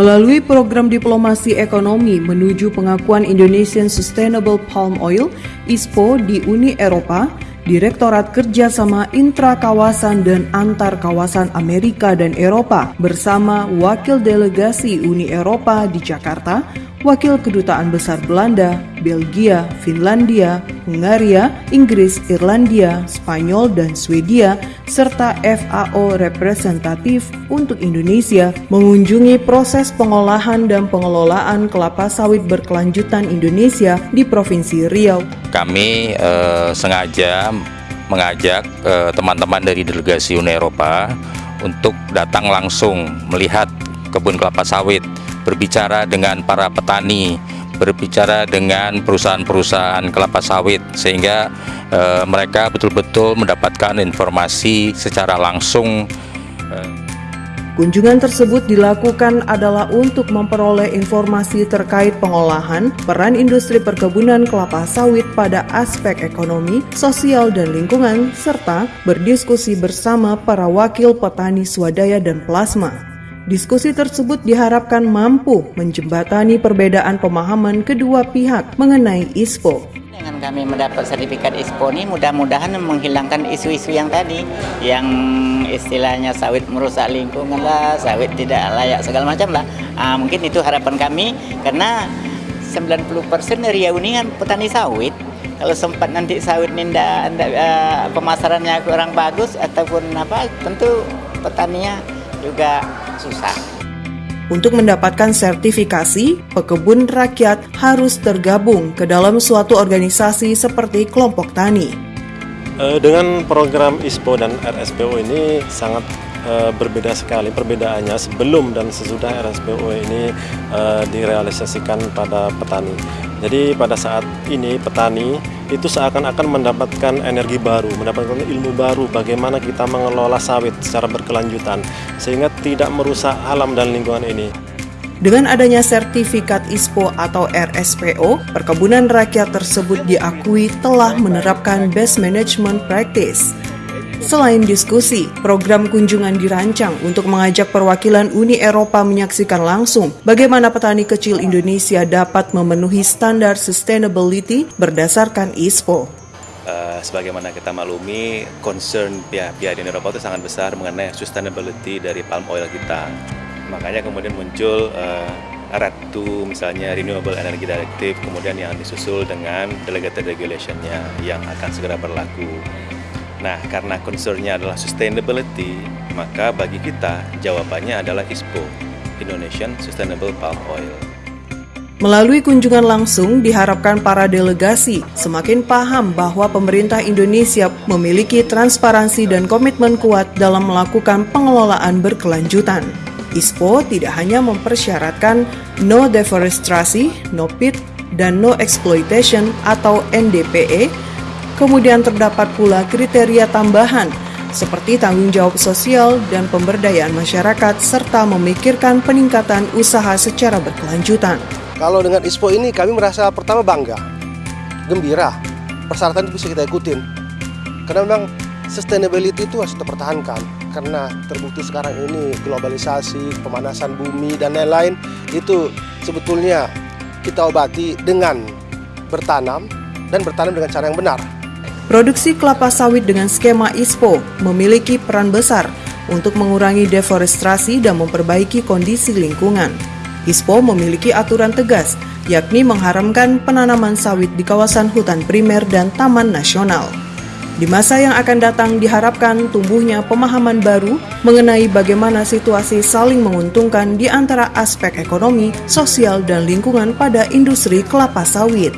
Melalui program diplomasi ekonomi menuju pengakuan Indonesian Sustainable Palm Oil (ISPO) di Uni Eropa, Direktorat Kerjasama Intra Kawasan dan Antar Kawasan Amerika dan Eropa bersama Wakil Delegasi Uni Eropa di Jakarta Wakil Kedutaan Besar Belanda, Belgia, Finlandia, Hungaria, Inggris, Irlandia, Spanyol, dan Swedia, serta FAO representatif untuk Indonesia mengunjungi proses pengolahan dan pengelolaan kelapa sawit berkelanjutan Indonesia di Provinsi Riau. Kami eh, sengaja mengajak eh, teman-teman eh, dari delegasi Uni Eropa untuk datang langsung melihat kebun kelapa sawit berbicara dengan para petani, berbicara dengan perusahaan-perusahaan kelapa sawit sehingga e, mereka betul-betul mendapatkan informasi secara langsung. Kunjungan tersebut dilakukan adalah untuk memperoleh informasi terkait pengolahan peran industri perkebunan kelapa sawit pada aspek ekonomi, sosial, dan lingkungan, serta berdiskusi bersama para wakil petani swadaya dan plasma. Diskusi tersebut diharapkan mampu menjembatani perbedaan pemahaman kedua pihak mengenai ISPO. Dengan kami mendapat sertifikat ISPO ini mudah-mudahan menghilangkan isu-isu yang tadi, yang istilahnya sawit merusak lingkungan lah, sawit tidak layak segala macam lah. Ah, mungkin itu harapan kami karena 90% dari kan petani sawit. Kalau sempat nanti sawit ini ndak, uh, pemasarannya kurang bagus ataupun apa, tentu petaninya juga susah. Untuk mendapatkan sertifikasi, pekebun rakyat harus tergabung ke dalam suatu organisasi seperti kelompok tani. Eh, dengan program ISPO dan RSPO ini sangat uh, berbeda sekali perbedaannya sebelum dan sesudah RSPO ini uh, direalisasikan pada petani. Jadi pada saat ini petani itu seakan-akan mendapatkan energi baru, mendapatkan ilmu baru bagaimana kita mengelola sawit secara berkelanjutan sehingga tidak merusak alam dan lingkungan ini. Dengan adanya sertifikat ISPO atau RSPO, perkebunan rakyat tersebut diakui telah menerapkan best management practice Selain diskusi, program kunjungan dirancang untuk mengajak perwakilan Uni Eropa menyaksikan langsung bagaimana petani kecil Indonesia dapat memenuhi standar sustainability berdasarkan ISPO. Uh, sebagaimana kita maklumi, concern pihak-pihak di Eropa itu sangat besar mengenai sustainability dari palm oil kita. Makanya kemudian muncul uh, RED 2 misalnya Renewable Energy Directive kemudian yang disusul dengan Delegated Regulationnya yang akan segera berlaku. Nah, karena concernnya adalah sustainability, maka bagi kita jawabannya adalah ISPO, Indonesian Sustainable Palm Oil. Melalui kunjungan langsung, diharapkan para delegasi semakin paham bahwa pemerintah Indonesia memiliki transparansi dan komitmen kuat dalam melakukan pengelolaan berkelanjutan. ISPO tidak hanya mempersyaratkan no deforestasi, no pit, dan no exploitation atau NDPE, Kemudian terdapat pula kriteria tambahan seperti tanggung jawab sosial dan pemberdayaan masyarakat serta memikirkan peningkatan usaha secara berkelanjutan. Kalau dengan ISPO ini kami merasa pertama bangga, gembira, persyaratan itu bisa kita ikutin. Karena memang sustainability itu harus dipertahankan karena terbukti sekarang ini globalisasi, pemanasan bumi dan lain-lain itu sebetulnya kita obati dengan bertanam dan bertanam dengan cara yang benar. Produksi kelapa sawit dengan skema ISPO memiliki peran besar untuk mengurangi deforestasi dan memperbaiki kondisi lingkungan. ISPO memiliki aturan tegas, yakni mengharamkan penanaman sawit di kawasan hutan primer dan taman nasional. Di masa yang akan datang diharapkan tumbuhnya pemahaman baru mengenai bagaimana situasi saling menguntungkan di antara aspek ekonomi, sosial, dan lingkungan pada industri kelapa sawit.